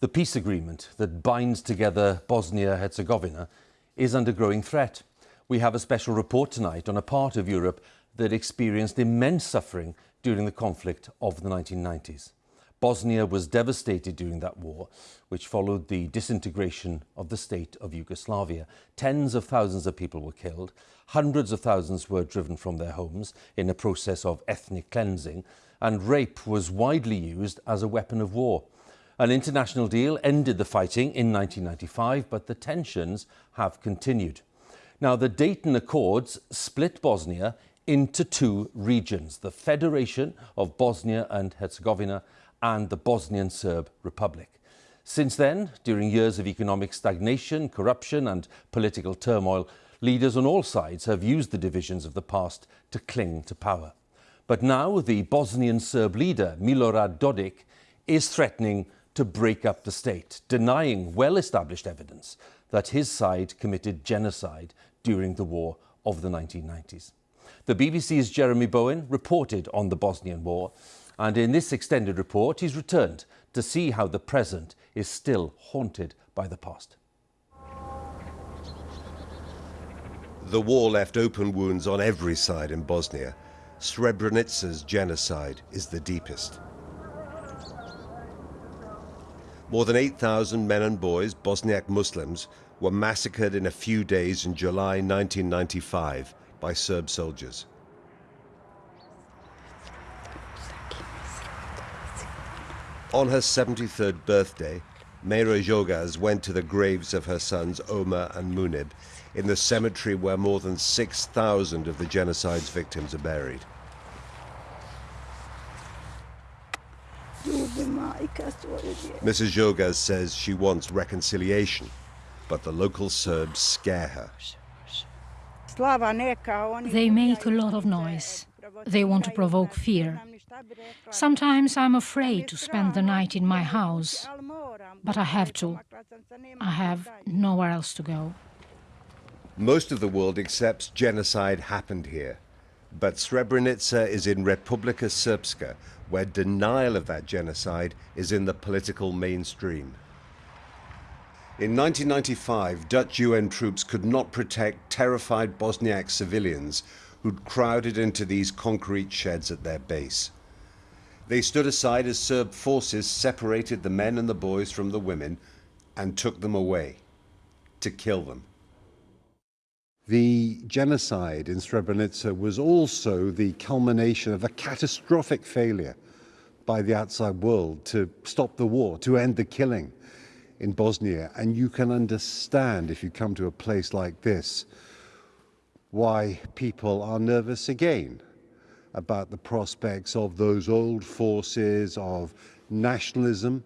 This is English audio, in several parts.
The peace agreement that binds together Bosnia-Herzegovina is under growing threat. We have a special report tonight on a part of Europe that experienced immense suffering during the conflict of the 1990s. Bosnia was devastated during that war, which followed the disintegration of the state of Yugoslavia. Tens of thousands of people were killed. Hundreds of thousands were driven from their homes in a process of ethnic cleansing, and rape was widely used as a weapon of war. An international deal ended the fighting in 1995, but the tensions have continued. Now, the Dayton Accords split Bosnia into two regions, the Federation of Bosnia and Herzegovina and the Bosnian Serb Republic. Since then, during years of economic stagnation, corruption and political turmoil, leaders on all sides have used the divisions of the past to cling to power. But now the Bosnian Serb leader, Milorad Dodik, is threatening to break up the state, denying well-established evidence that his side committed genocide during the war of the 1990s. The BBC's Jeremy Bowen reported on the Bosnian War, and in this extended report, he's returned to see how the present is still haunted by the past. The war left open wounds on every side in Bosnia. Srebrenica's genocide is the deepest. More than 8,000 men and boys, Bosniak Muslims, were massacred in a few days in July 1995 by Serb soldiers. On her 73rd birthday, Meira Jogas went to the graves of her sons Omar and Munib in the cemetery where more than 6,000 of the genocide's victims are buried. Mrs. Jogas says she wants reconciliation, but the local Serbs scare her. They make a lot of noise. They want to provoke fear. Sometimes I'm afraid to spend the night in my house, but I have to. I have nowhere else to go. Most of the world accepts genocide happened here. But Srebrenica is in Republika Srpska, where denial of that genocide is in the political mainstream. In 1995, Dutch UN troops could not protect terrified Bosniak civilians who'd crowded into these concrete sheds at their base. They stood aside as Serb forces separated the men and the boys from the women and took them away to kill them. The genocide in Srebrenica was also the culmination of a catastrophic failure by the outside world to stop the war, to end the killing in Bosnia. And you can understand, if you come to a place like this, why people are nervous again about the prospects of those old forces of nationalism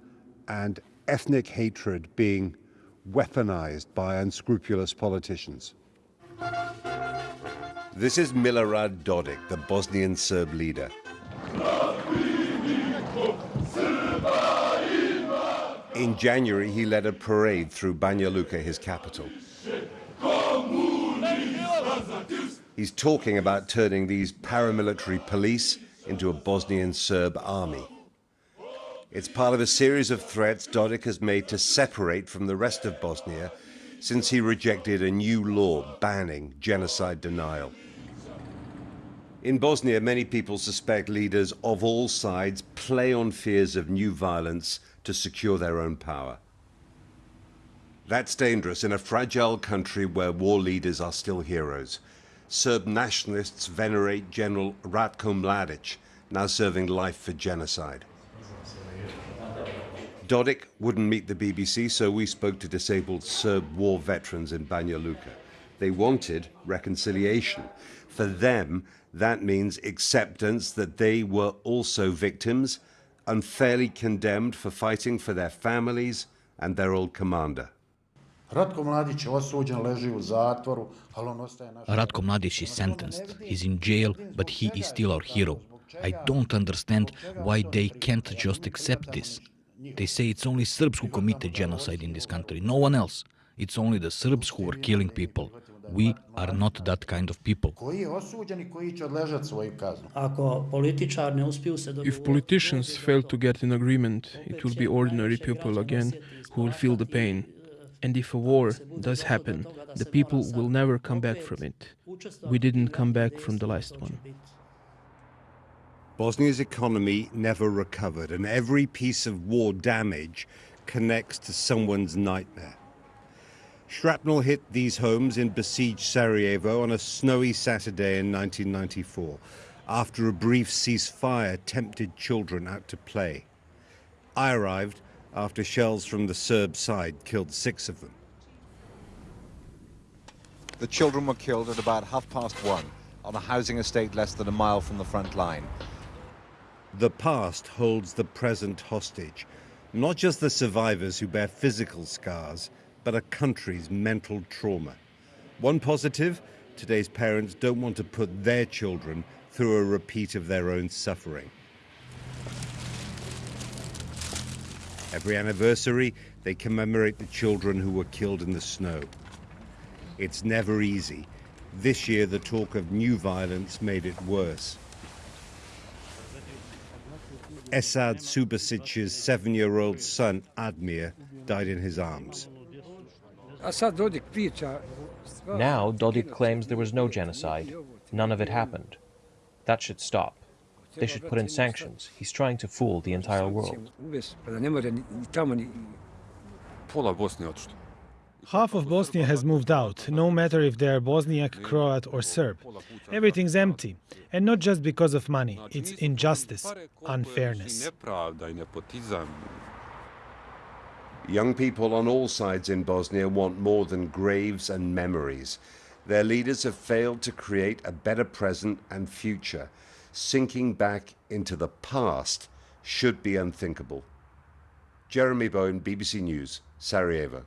and ethnic hatred being weaponized by unscrupulous politicians. This is Milorad Dodik, the Bosnian Serb leader. In January, he led a parade through Banja Luka, his capital. He's talking about turning these paramilitary police into a Bosnian Serb army. It's part of a series of threats Dodik has made to separate from the rest of Bosnia since he rejected a new law banning genocide denial. In Bosnia, many people suspect leaders of all sides play on fears of new violence to secure their own power. That's dangerous in a fragile country where war leaders are still heroes. Serb nationalists venerate General Ratko Mladic, now serving life for genocide. Dodik wouldn't meet the BBC, so we spoke to disabled Serb war veterans in Banja Luka. They wanted reconciliation. For them, that means acceptance that they were also victims, unfairly condemned for fighting for their families and their old commander. Ratko Mladic Ratko Mladic is sentenced. He's in jail, but he is still our hero. I don't understand why they can't just accept this. They say it's only Serbs who committed genocide in this country, no one else. It's only the Serbs who are killing people. We are not that kind of people. koji je osuđen i koji će odležati svoju kaznu. Ako političar ne uspiju se If politicians fail to get an agreement, it will be ordinary people again who will feel the pain. And if a war does happen, the people will never come back from it. We didn't come back from the last one. Bosnia's economy never recovered, and every piece of war damage connects to someone's nightmare. Shrapnel hit these homes in besieged Sarajevo on a snowy Saturday in 1994, after a brief ceasefire tempted children out to play. I arrived after shells from the Serb side killed six of them. The children were killed at about half past one on a housing estate less than a mile from the front line. The past holds the present hostage, not just the survivors who bear physical scars, but a country's mental trauma. One positive today's parents don't want to put their children through a repeat of their own suffering. Every anniversary, they commemorate the children who were killed in the snow. It's never easy. This year, the talk of new violence made it worse. Esad Subasic's seven-year-old son, Admir, died in his arms. Now, Dodik claims there was no genocide. None of it happened. That should stop. They should put in sanctions. He's trying to fool the entire world. Half of Bosnia has moved out, no matter if they are Bosniak, Croat, or Serb. Everything's empty. And not just because of money, it's injustice, unfairness. Young people on all sides in Bosnia want more than graves and memories. Their leaders have failed to create a better present and future. Sinking back into the past should be unthinkable. Jeremy Bowen, BBC News, Sarajevo.